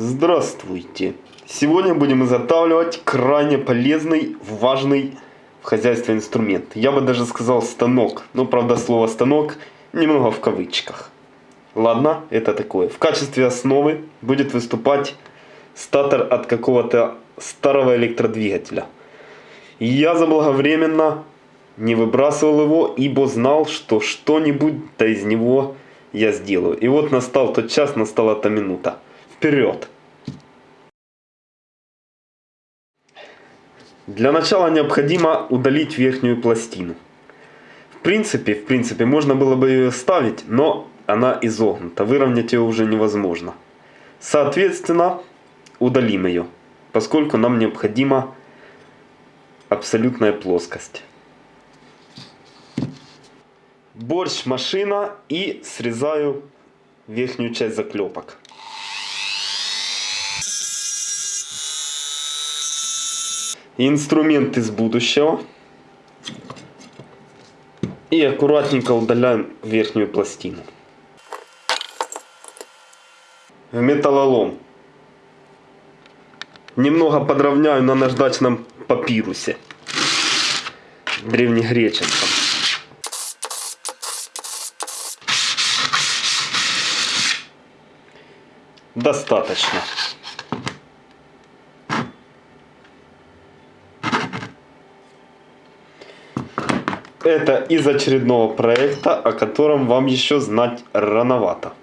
Здравствуйте! Сегодня будем изготавливать крайне полезный, важный в хозяйстве инструмент. Я бы даже сказал станок. Но правда слово станок немного в кавычках. Ладно, это такое. В качестве основы будет выступать статор от какого-то старого электродвигателя. Я заблаговременно не выбрасывал его, ибо знал, что что-нибудь-то из него я сделаю. И вот настал тот час, настала та минута. Вперед! Для начала необходимо удалить верхнюю пластину. В принципе, в принципе, можно было бы ее ставить, но она изогнута. Выровнять ее уже невозможно. Соответственно, удалим ее, поскольку нам необходима абсолютная плоскость. Борщ машина и срезаю верхнюю часть заклепок. Инструмент из будущего. И аккуратненько удаляем верхнюю пластину. Металлолом. Немного подровняю на наждачном папирусе. Древнегреческом. Достаточно. Это из очередного проекта, о котором вам еще знать рановато.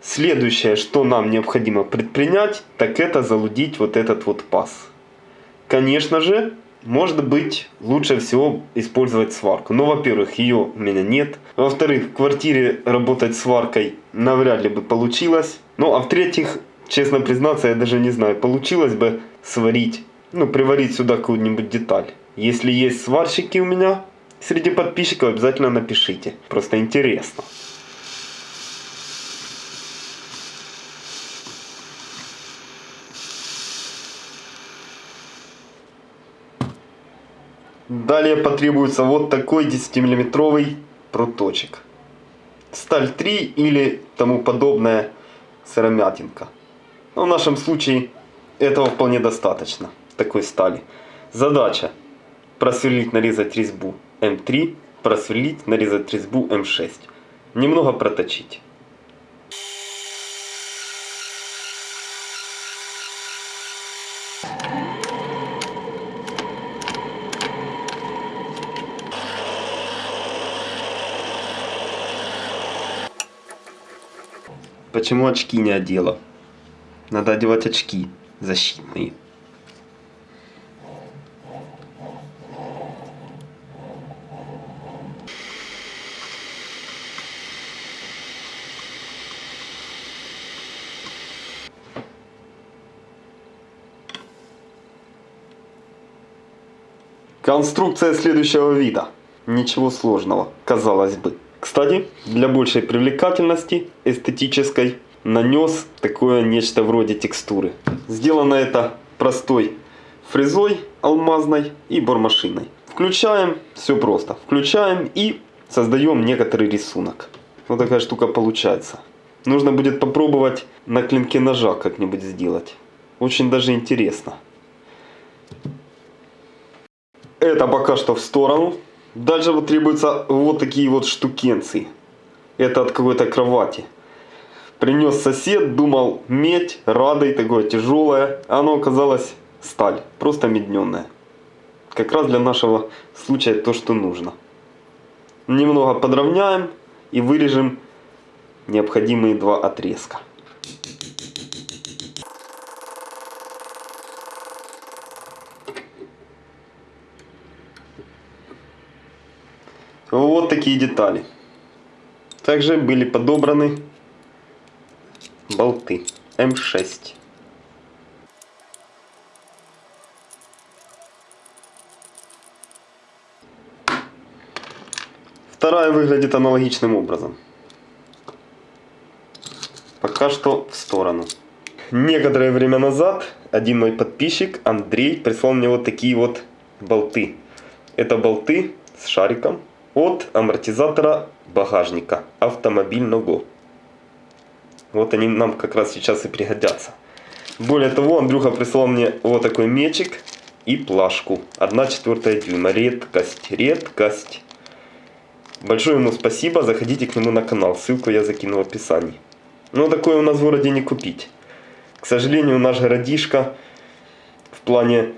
Следующее, что нам необходимо предпринять, так это залудить вот этот вот паз. Конечно же, может быть, лучше всего использовать сварку. Но, во-первых, ее у меня нет. Во-вторых, в квартире работать сваркой навряд ли бы получилось. Ну, а в-третьих, честно признаться, я даже не знаю, получилось бы сварить, ну, приварить сюда какую-нибудь деталь. Если есть сварщики у меня среди подписчиков, обязательно напишите. Просто интересно. Далее потребуется вот такой 10-миллиметровый проточек. Сталь 3 или тому подобная сыромятинка. Но в нашем случае этого вполне достаточно, такой стали. Задача просверлить, нарезать резьбу М3, просверлить, нарезать резьбу М6. Немного проточить. Почему очки не одела? Надо одевать очки защитные. Конструкция следующего вида. Ничего сложного, казалось бы. Кстати, для большей привлекательности эстетической нанес такое нечто вроде текстуры. Сделано это простой фрезой алмазной и бормашиной. Включаем, все просто, включаем и создаем некоторый рисунок. Вот такая штука получается. Нужно будет попробовать на клинке ножа как-нибудь сделать. Очень даже интересно. Это пока что в сторону. Дальше вот требуются вот такие вот штукенции. Это от какой-то кровати. Принес сосед, думал медь, радой, такое тяжелое. Оно оказалось сталь, просто медненная. Как раз для нашего случая то, что нужно. Немного подровняем и вырежем необходимые два отрезка. Вот такие детали. Также были подобраны болты М6. Вторая выглядит аналогичным образом. Пока что в сторону. Некоторое время назад один мой подписчик, Андрей, прислал мне вот такие вот болты. Это болты с шариком от амортизатора багажника автомобильного. Вот они нам как раз сейчас и пригодятся. Более того, Андрюха прислал мне вот такой мечик и плашку. 1 четвертая дюйма. Редкость, редкость. Большое ему спасибо, заходите к нему на канал, ссылку я закину в описании. Но такое у нас в городе не купить. К сожалению, наш городишко в плане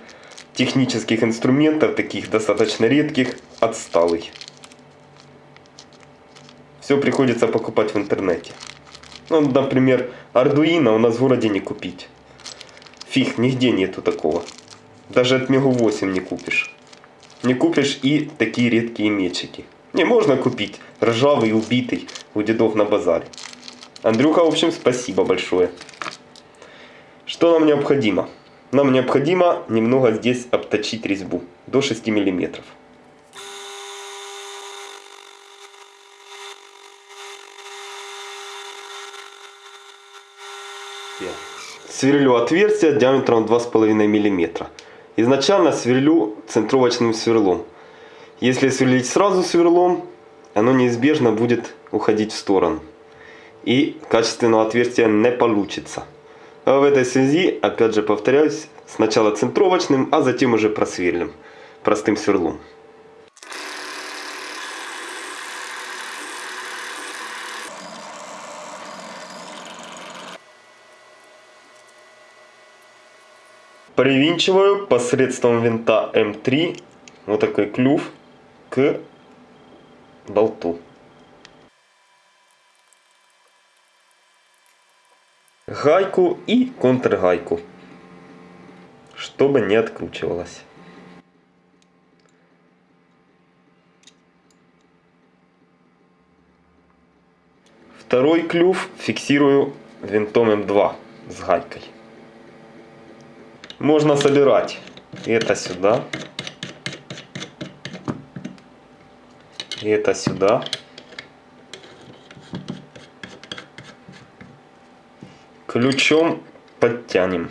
технических инструментов, таких достаточно редких, отсталый. Все приходится покупать в интернете. Ну, например, Arduino у нас в городе не купить. Фиг, нигде нету такого. Даже от Мегу 8 не купишь. Не купишь и такие редкие мечики. Не, можно купить. Ржавый, убитый у дедов на базаре. Андрюха, в общем, спасибо большое. Что нам необходимо? Нам необходимо немного здесь обточить резьбу. До 6 миллиметров. Сверлю отверстие диаметром 2,5 мм. Изначально сверлю центровочным сверлом. Если сверлить сразу сверлом, оно неизбежно будет уходить в сторону. И качественного отверстия не получится. А в этой связи, опять же повторяюсь, сначала центровочным, а затем уже просверлим простым сверлом. Привинчиваю посредством винта М3 вот такой клюв к болту. Гайку и контргайку, чтобы не откручивалась. Второй клюв фиксирую винтом М2 с гайкой. Можно собирать это сюда. И это сюда. Ключом подтянем.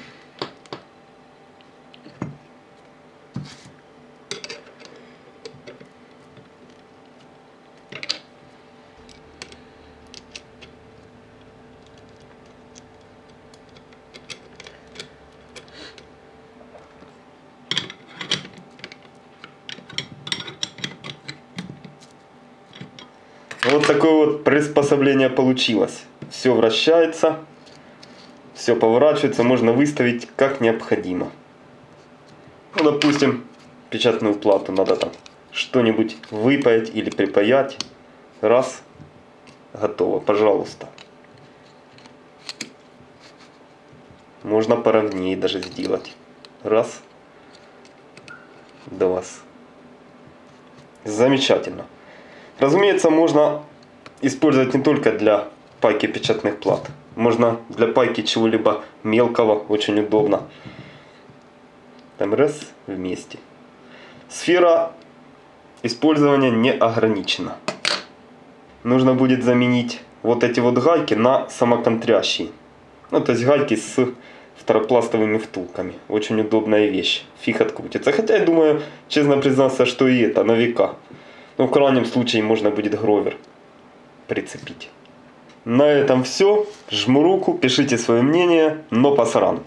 Такое вот приспособление получилось. Все вращается, все поворачивается, можно выставить как необходимо. Ну, допустим, печатную плату надо там что-нибудь выпаять или припаять. Раз, готово, пожалуйста. Можно поровнее даже сделать. Раз, два. Замечательно. Разумеется, можно использовать не только для пайки печатных плат. Можно для пайки чего-либо мелкого, очень удобно. Там раз вместе. Сфера использования не ограничена. Нужно будет заменить вот эти вот гайки на самоконтрящие. Ну, то есть гайки с второпластовыми втулками. Очень удобная вещь. Фиг открутится. Хотя я думаю, честно признаться, что и это на века. Ну, в крайнем случае можно будет гровер прицепить. На этом все. Жму руку, пишите свое мнение, но пасаран.